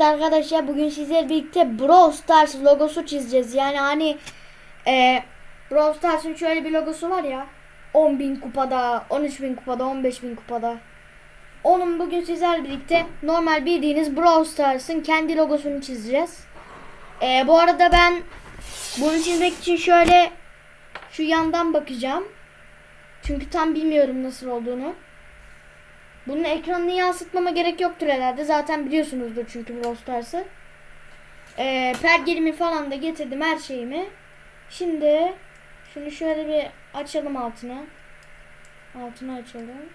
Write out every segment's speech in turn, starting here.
Evet arkadaşlar bugün sizlerle birlikte Brawl Stars logosu çizeceğiz. Yani hani e, Brawl Stars'ın şöyle bir logosu var ya. 10.000 kupada, 13.000 kupada, 15.000 kupada. Onun bugün sizlerle birlikte normal bildiğiniz Brawl Stars'ın kendi logosunu çizeceğiz. E, bu arada ben bunu çizmek için şöyle şu yandan bakacağım. Çünkü tam bilmiyorum nasıl olduğunu. Bunun ekranını yansıtmama gerek yoktur herhalde. Zaten biliyorsunuzdur çünkü Brawl Stars'ı. Ee, pergelimi falan da getirdim her şeyimi. Şimdi şunu şöyle bir açalım altına. Altını açalım.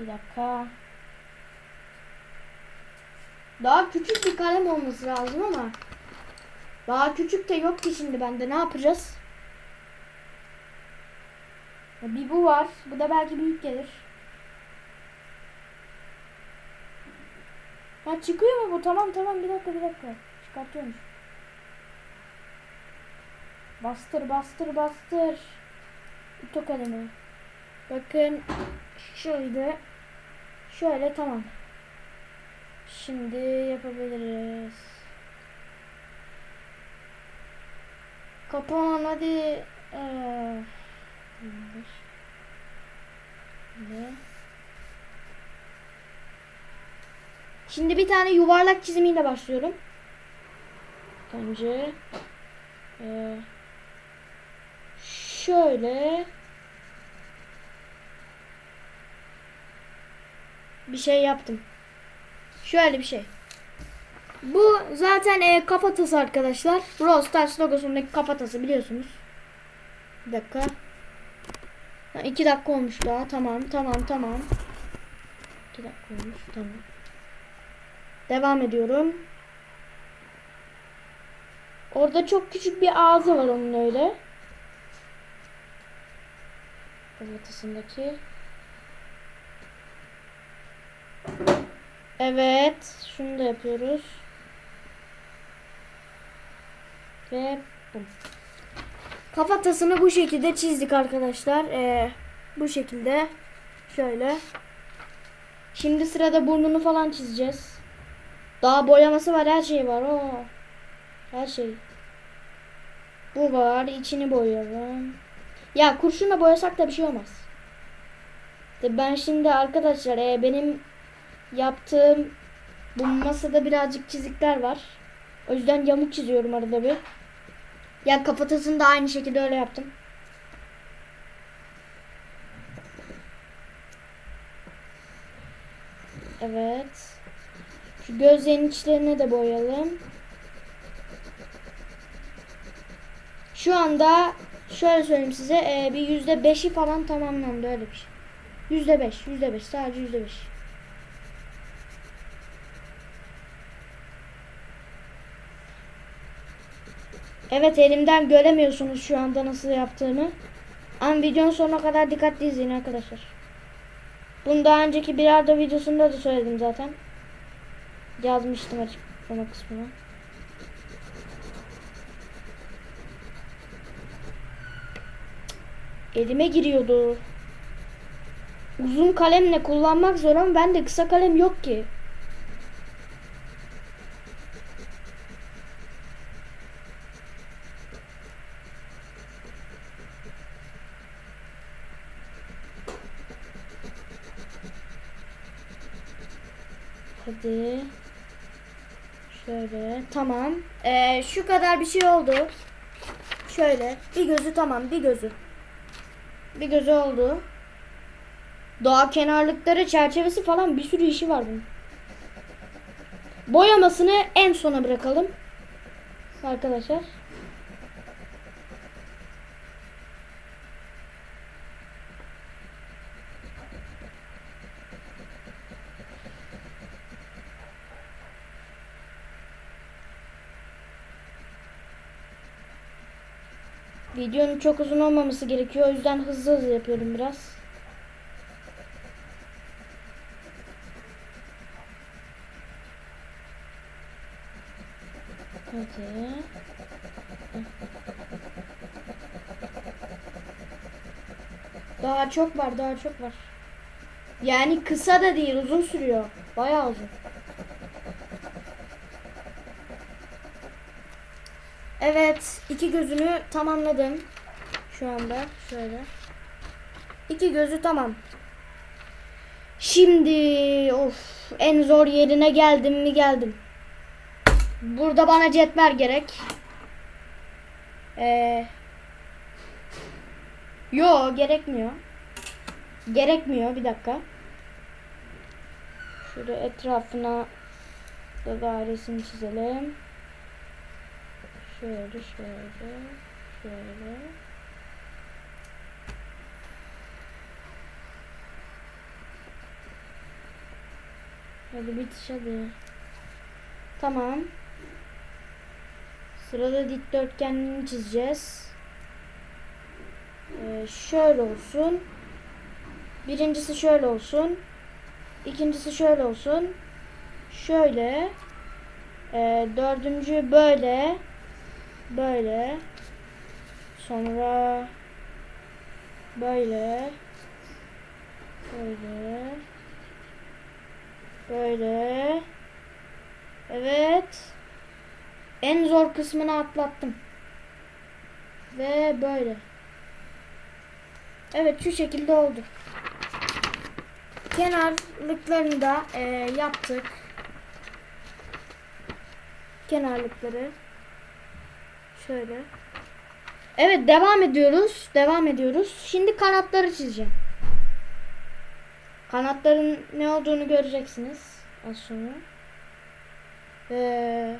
Bir dakika. Daha küçük bir kalem olması lazım ama daha küçük de yok ki şimdi bende. Ne yapacağız? Ya Bir bu var. Bu da belki büyük gelir. Ha çıkıyor mu bu? Tamam tamam bir dakika bir dakika. Çıkartıyormuş. Bastır bastır bastır. Ito kalemi. Bakın şöyle şöyle tamam. Şimdi yapabiliriz. Kapan hadi. Ee. Şimdi bir tane yuvarlak çizimiyle başlıyorum. Önce ee, şöyle bir şey yaptım. Şöyle bir şey. Bu zaten e, kafatası arkadaşlar. Brawl Stars logosundaki kafatası biliyorsunuz. Bir dakika. Ha, iki dakika olmuş daha. Tamam tamam tamam. İki dakika olmuş tamam. Devam ediyorum. Orada çok küçük bir ağzı var onun öyle. Kafatasındaki. Evet. Şunu da yapıyoruz. Ve bum. Kafatasını bu şekilde çizdik arkadaşlar. Ee, bu şekilde. Şöyle. Şimdi sırada burnunu falan çizeceğiz. Daha boyaması var. Her şey var. Oo. Her şey. Bu var. içini boyayalım. Ya kurşunla boyasak da bir şey olmaz. Ben şimdi arkadaşlar e, benim yaptığım bu masada birazcık çizikler var. O yüzden yamuk çiziyorum arada bir. Ya kafatasını da aynı şekilde öyle yaptım. Evet. Şu gözlerin içlerine de boyayalım. Şu anda şöyle söyleyeyim size e, bir yüzde beşi falan tamamlandı öyle bir şey. Yüzde beş, yüzde beş, sadece yüzde beş. Evet elimden göremiyorsunuz şu anda nasıl yaptığımı. Ama videonun sonuna kadar dikkatli izleyin arkadaşlar. Bunu daha önceki bir arada videosunda da söyledim zaten. Yazmıştım açıklama kısmına. Elime giriyordu. Uzun kalemle kullanmak zor ama bende kısa kalem yok ki. Hadi. Şöyle. Tamam. Ee, şu kadar bir şey oldu. Şöyle. Bir gözü tamam. Bir gözü. Bir gözü oldu. Daha kenarlıkları, çerçevesi falan bir sürü işi var bunun. Boyamasını en sona bırakalım. Arkadaşlar. Videonun çok uzun olmaması gerekiyor. O yüzden hızlı hızlı yapıyorum biraz. Hadi. Daha çok var, daha çok var. Yani kısa da değil, uzun sürüyor. Bayağı uzun. Evet, iki gözünü tamamladım. Şu anda şöyle. İki gözü tamam. Şimdi of en zor yerine geldim mi geldim. Burada bana cetvel gerek. Ee, yo gerekmiyor. Gerekmiyor bir dakika. Şöyle etrafına da dairesini çizelim. Şöyle şöyle şöyle. Hadi bitiş hadi. Tamam. Sırada dikdörtgenini çizeceğiz. Ee, şöyle olsun. Birincisi şöyle olsun. İkincisi şöyle olsun. Şöyle. Ee, dördüncü böyle. Böyle. Sonra böyle. Böyle. Böyle. Evet. En zor kısmını atlattım. Ve böyle. Evet şu şekilde oldu. Kenarlıklarını da e, yaptık. Kenarlıkları. Şöyle. Evet devam ediyoruz. Devam ediyoruz. Şimdi kanatları çizeceğim. Kanatların ne olduğunu göreceksiniz az sonra. Ee,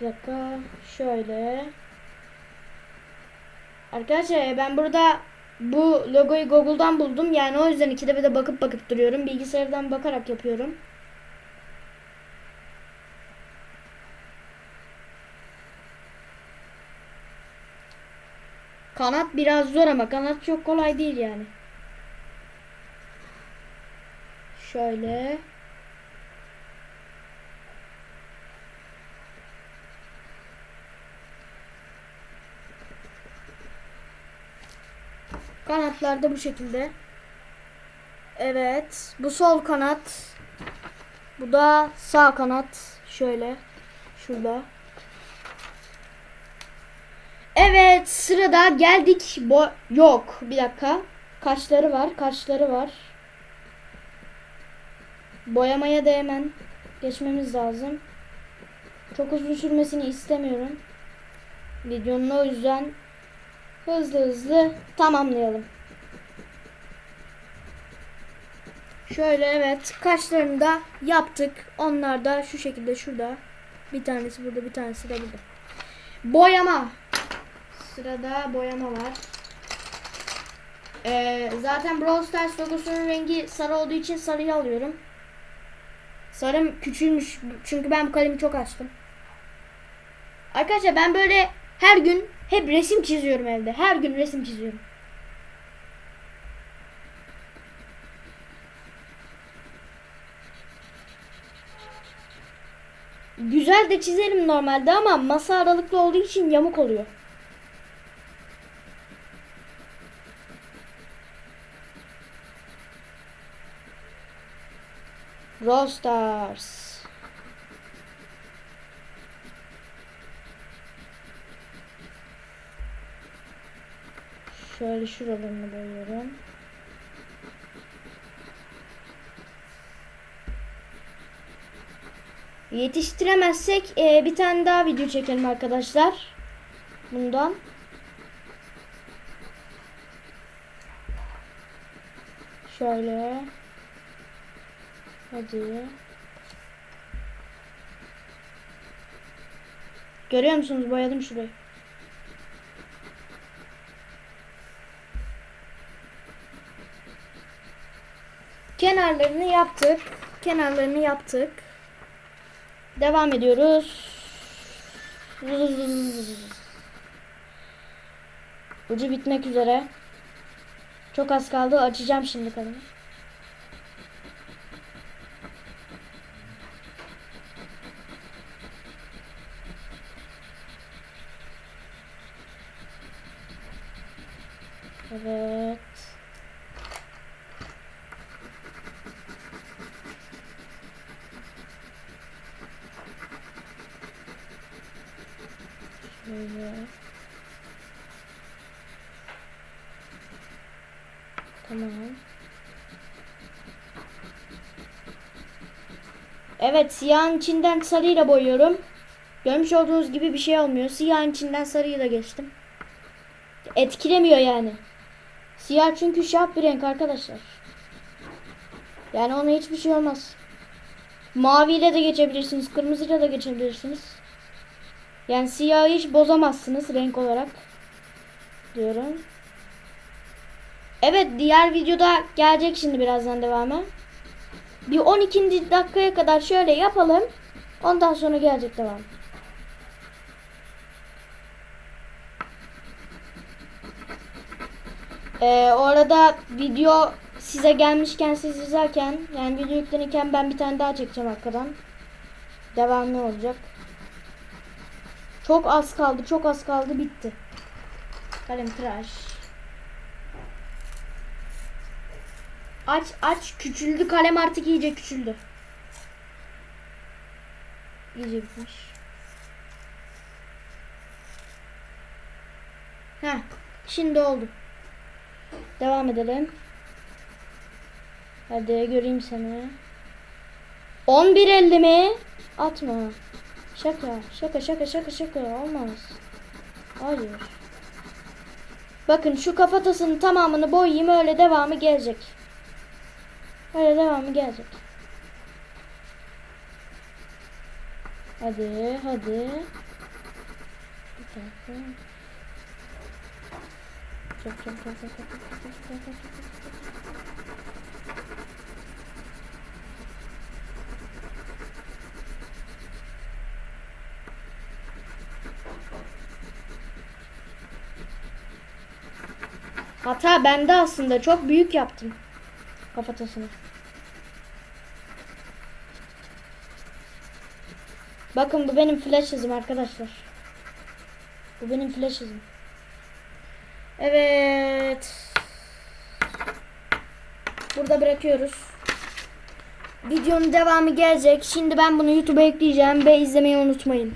bir dakika şöyle. Arkadaşlar ben burada bu logoyu Google'dan buldum. Yani o yüzden ikide bir de bakıp bakıp duruyorum. Bilgisayardan bakarak yapıyorum. Kanat biraz zor ama kanat çok kolay değil yani. Şöyle. Kanatlar da bu şekilde. Evet. Bu sol kanat. Bu da sağ kanat. Şöyle. Şurada. Evet sırada geldik. Bo Yok bir dakika. Kaşları var. Kaşları var. Boyamaya da hemen geçmemiz lazım. Çok uzun sürmesini istemiyorum. Videonun o yüzden hızlı hızlı tamamlayalım. Şöyle evet kaşlarını da yaptık. Onlar da şu şekilde şurada. Bir tanesi burada bir tanesi de burada. Boyama. Sırada boyama var. Ee, zaten Brawl Stars logosunun rengi sarı olduğu için sarıyı alıyorum. Sarım küçülmüş çünkü ben bu kalemi çok açtım. Arkadaşlar ben böyle her gün hep resim çiziyorum evde. Her gün resim çiziyorum. Güzel de çizerim normalde ama masa aralıklı olduğu için yamuk oluyor. Brawl Stars. Şöyle şuralarını boyuyorum. Yetiştiremezsek e, bir tane daha video çekelim arkadaşlar. Bundan. Şöyle. Hadi. Görüyor musunuz? Boyadım şurayı. Kenarlarını yaptık. Kenarlarını yaptık. Devam ediyoruz. Ucu bitmek üzere. Çok az kaldı. Açacağım şimdi kalemi. Evet. Şöyle. Tamam. Evet siyahın içinden sarıyla boyuyorum. Görmüş olduğunuz gibi bir şey olmuyor. Siyahın içinden sarıyı da geçtim. Etkilemiyor yani. Siyah çünkü şah bir renk arkadaşlar. Yani ona hiçbir şey olmaz. Maviyle de geçebilirsiniz. Kırmızıyla da geçebilirsiniz. Yani siyahı hiç bozamazsınız renk olarak. Diyorum. Evet diğer videoda gelecek şimdi birazdan devamı. Bir 12. dakikaya kadar şöyle yapalım. Ondan sonra gelecek devam. Ee, orada video size gelmişken siz izlerken yani video yüklenirken ben bir tane daha çekeceğim arkadan. Devamlı olacak. Çok az kaldı, çok az kaldı, bitti. Kalem tıraş. Aç aç küçüldü kalem artık iyice küçüldü. İyice bitmiş. Heh, şimdi oldu. Devam edelim. Hadi göreyim seni. 11.50 mi? Atma. Şaka, şaka, şaka, şaka, şaka. Olmaz. Hayır. Bakın şu kafatasının tamamını boyayayım öyle devamı gelecek. Öyle devamı gelecek. Hadi, hadi. Bir dakika. Çok çok çok çok çok çok çok çok. Hata bende aslında çok büyük yaptım kafatasını. Bakın bu benim flash hızım arkadaşlar. Bu benim flash hızım. Evet. Burada bırakıyoruz. Videonun devamı gelecek. Şimdi ben bunu YouTube'a ekleyeceğim ve izlemeyi unutmayın.